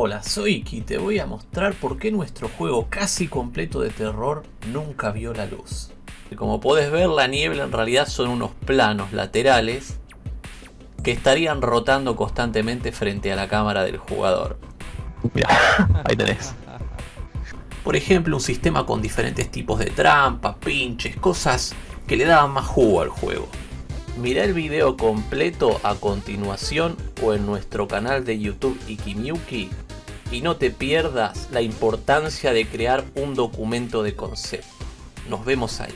Hola, soy Iki, te voy a mostrar por qué nuestro juego casi completo de terror nunca vio la luz. Como podés ver, la niebla en realidad son unos planos laterales que estarían rotando constantemente frente a la cámara del jugador. Mira, ahí tenés. Por ejemplo, un sistema con diferentes tipos de trampas, pinches, cosas que le daban más jugo al juego. Mira el video completo a continuación o en nuestro canal de YouTube Ikimiuki y no te pierdas la importancia de crear un documento de concepto. Nos vemos ahí.